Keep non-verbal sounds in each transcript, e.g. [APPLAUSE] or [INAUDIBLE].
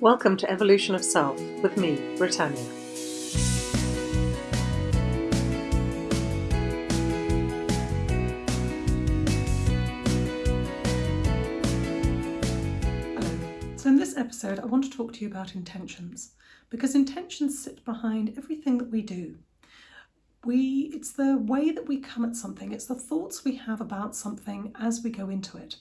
Welcome to Evolution of Self with me, Britannia. Hello. So, in this episode, I want to talk to you about intentions because intentions sit behind everything that we do. We, it's the way that we come at something, it's the thoughts we have about something as we go into it.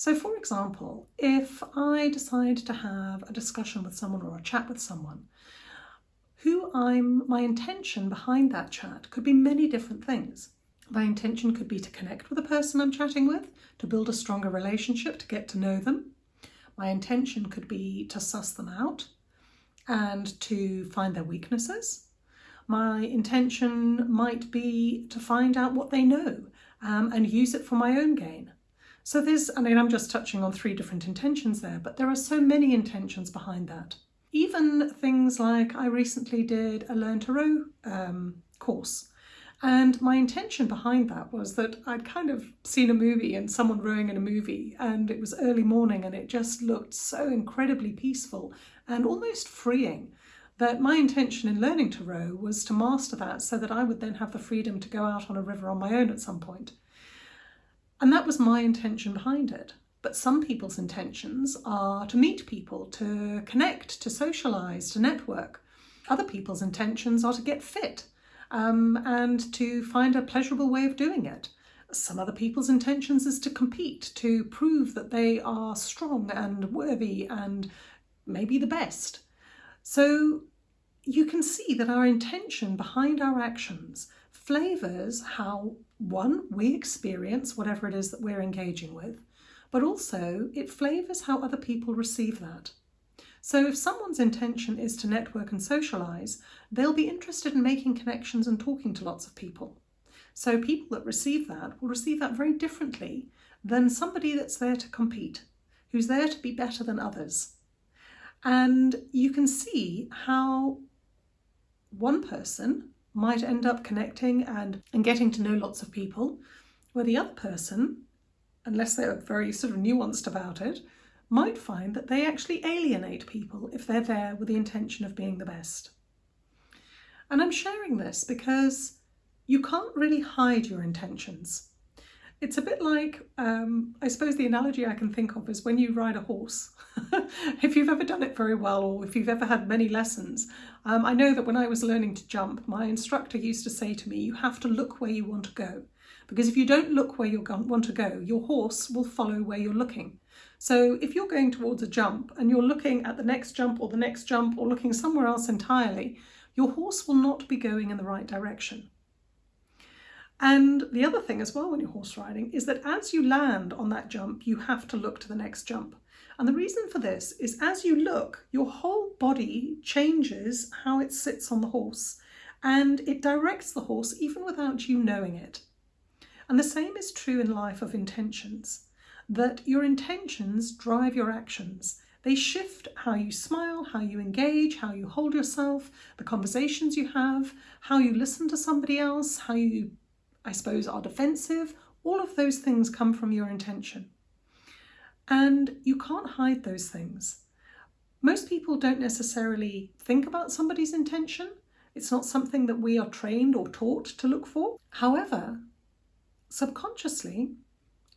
So, for example, if I decide to have a discussion with someone or a chat with someone, who I'm, my intention behind that chat could be many different things. My intention could be to connect with the person I'm chatting with, to build a stronger relationship, to get to know them. My intention could be to suss them out and to find their weaknesses. My intention might be to find out what they know um, and use it for my own gain. So there's, I mean, I'm just touching on three different intentions there, but there are so many intentions behind that. Even things like I recently did a Learn to Row um, course. And my intention behind that was that I'd kind of seen a movie and someone rowing in a movie, and it was early morning and it just looked so incredibly peaceful and almost freeing that my intention in learning to row was to master that so that I would then have the freedom to go out on a river on my own at some point. And that was my intention behind it. But some people's intentions are to meet people, to connect, to socialise, to network. Other people's intentions are to get fit um, and to find a pleasurable way of doing it. Some other people's intentions is to compete, to prove that they are strong and worthy and maybe the best. So you can see that our intention behind our actions flavours how, one, we experience whatever it is that we're engaging with, but also it flavours how other people receive that. So if someone's intention is to network and socialise, they'll be interested in making connections and talking to lots of people. So people that receive that will receive that very differently than somebody that's there to compete, who's there to be better than others. And you can see how one person might end up connecting and, and getting to know lots of people, where the other person, unless they're very sort of nuanced about it, might find that they actually alienate people if they're there with the intention of being the best. And I'm sharing this because you can't really hide your intentions. It's a bit like, um, I suppose the analogy I can think of is when you ride a horse. [LAUGHS] if you've ever done it very well or if you've ever had many lessons, um, I know that when I was learning to jump, my instructor used to say to me, you have to look where you want to go. Because if you don't look where you want to go, your horse will follow where you're looking. So if you're going towards a jump and you're looking at the next jump or the next jump or looking somewhere else entirely, your horse will not be going in the right direction. And the other thing as well when you're horse riding is that as you land on that jump, you have to look to the next jump. And the reason for this is as you look, your whole body changes how it sits on the horse and it directs the horse even without you knowing it. And the same is true in life of intentions, that your intentions drive your actions. They shift how you smile, how you engage, how you hold yourself, the conversations you have, how you listen to somebody else, how you I suppose, are defensive, all of those things come from your intention. And you can't hide those things. Most people don't necessarily think about somebody's intention. It's not something that we are trained or taught to look for. However, subconsciously,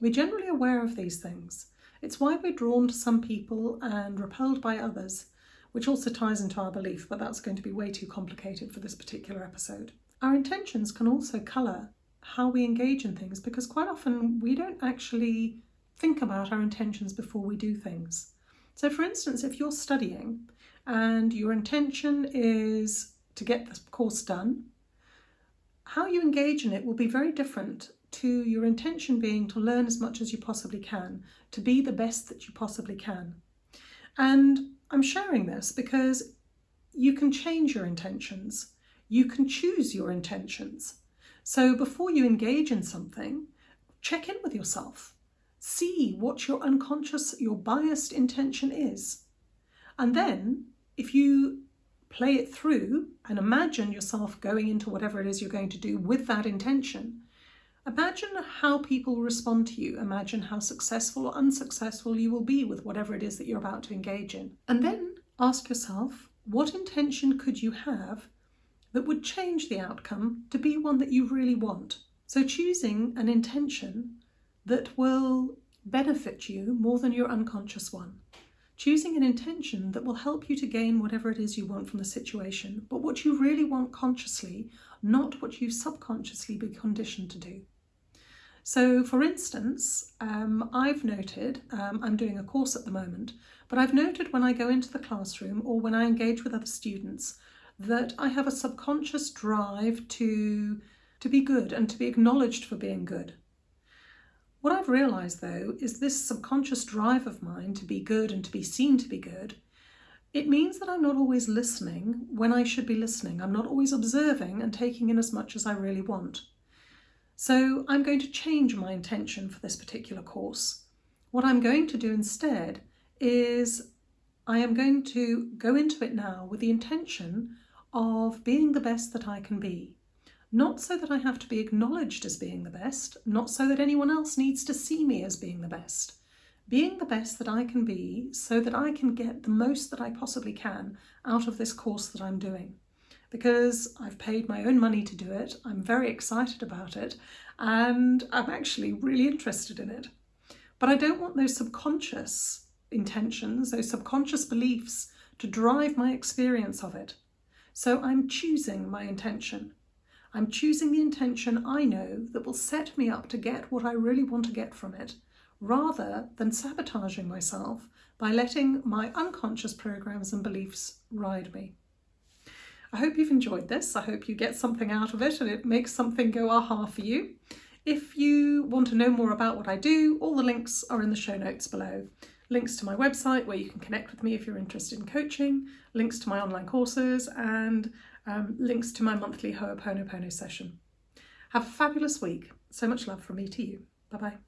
we're generally aware of these things. It's why we're drawn to some people and repelled by others, which also ties into our belief, but that's going to be way too complicated for this particular episode. Our intentions can also colour how we engage in things because quite often we don't actually think about our intentions before we do things. So, for instance, if you're studying and your intention is to get the course done, how you engage in it will be very different to your intention being to learn as much as you possibly can, to be the best that you possibly can. And I'm sharing this because you can change your intentions. You can choose your intentions. So before you engage in something, check in with yourself. See what your unconscious, your biased intention is. And then if you play it through and imagine yourself going into whatever it is you're going to do with that intention, imagine how people respond to you. Imagine how successful or unsuccessful you will be with whatever it is that you're about to engage in. And then ask yourself what intention could you have that would change the outcome to be one that you really want. So, choosing an intention that will benefit you more than your unconscious one. Choosing an intention that will help you to gain whatever it is you want from the situation, but what you really want consciously, not what you subconsciously be conditioned to do. So, for instance, um, I've noted, um, I'm doing a course at the moment, but I've noted when I go into the classroom or when I engage with other students that I have a subconscious drive to, to be good and to be acknowledged for being good. What I've realised though is this subconscious drive of mine to be good and to be seen to be good, it means that I'm not always listening when I should be listening. I'm not always observing and taking in as much as I really want. So I'm going to change my intention for this particular course. What I'm going to do instead is I am going to go into it now with the intention of being the best that I can be. Not so that I have to be acknowledged as being the best, not so that anyone else needs to see me as being the best. Being the best that I can be so that I can get the most that I possibly can out of this course that I'm doing. Because I've paid my own money to do it, I'm very excited about it, and I'm actually really interested in it. But I don't want those subconscious intentions, those subconscious beliefs to drive my experience of it. So I'm choosing my intention. I'm choosing the intention I know that will set me up to get what I really want to get from it, rather than sabotaging myself by letting my unconscious programs and beliefs ride me. I hope you've enjoyed this. I hope you get something out of it and it makes something go aha for you. If you want to know more about what I do, all the links are in the show notes below. Links to my website where you can connect with me if you're interested in coaching, links to my online courses, and um, links to my monthly Ho'oponopono session. Have a fabulous week. So much love from me to you. Bye bye.